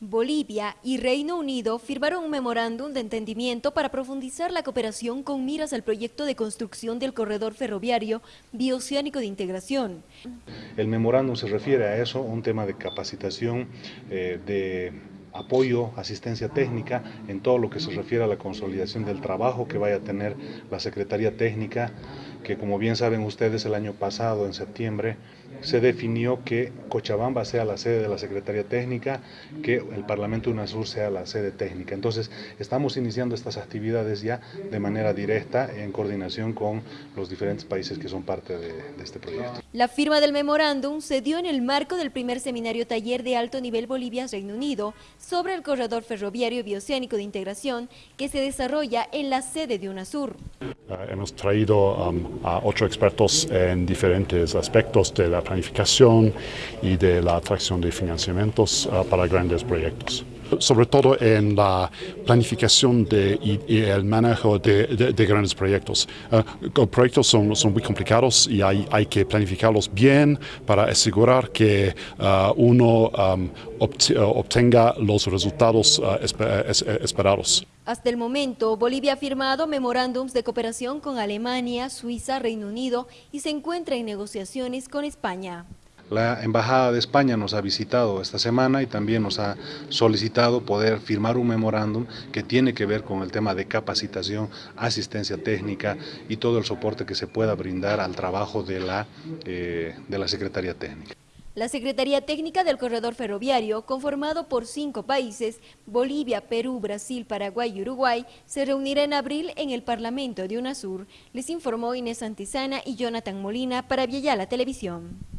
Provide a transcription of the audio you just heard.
Bolivia y Reino Unido firmaron un memorándum de entendimiento para profundizar la cooperación con miras al proyecto de construcción del corredor ferroviario bioceánico de integración. El memorándum se refiere a eso, un tema de capacitación, eh, de apoyo, asistencia técnica en todo lo que se refiere a la consolidación del trabajo que vaya a tener la Secretaría Técnica, que como bien saben ustedes el año pasado, en septiembre, se definió que Cochabamba sea la sede de la Secretaría Técnica, que el Parlamento UNASUR sea la sede técnica. Entonces, estamos iniciando estas actividades ya de manera directa en coordinación con los diferentes países que son parte de, de este proyecto. La firma del memorándum se dio en el marco del primer seminario taller de alto nivel Bolivia-Reino Unido sobre el corredor ferroviario bioceánico de integración que se desarrolla en la sede de UNASUR. Uh, hemos traído um, a ocho expertos en diferentes aspectos de la planificación y de la atracción de financiamientos uh, para grandes proyectos sobre todo en la planificación de, y, el manejo de, de, grandes proyectos. Uh, proyectos son, son, muy complicados y hay, hay, que planificarlos bien para asegurar que uh, uno um, obtenga los resultados uh, esperados. Hasta el momento, Bolivia ha firmado memorándums de cooperación con Alemania, Suiza, Reino Unido y se encuentra en negociaciones con España. La Embajada de España nos ha visitado esta semana y también nos ha solicitado poder firmar un memorándum que tiene que ver con el tema de capacitación, asistencia técnica y todo el soporte que se pueda brindar al trabajo de la, eh, de la Secretaría Técnica. La Secretaría Técnica del Corredor Ferroviario, conformado por cinco países, Bolivia, Perú, Brasil, Paraguay y Uruguay, se reunirá en abril en el Parlamento de UNASUR, les informó Inés Antizana y Jonathan Molina para la Televisión.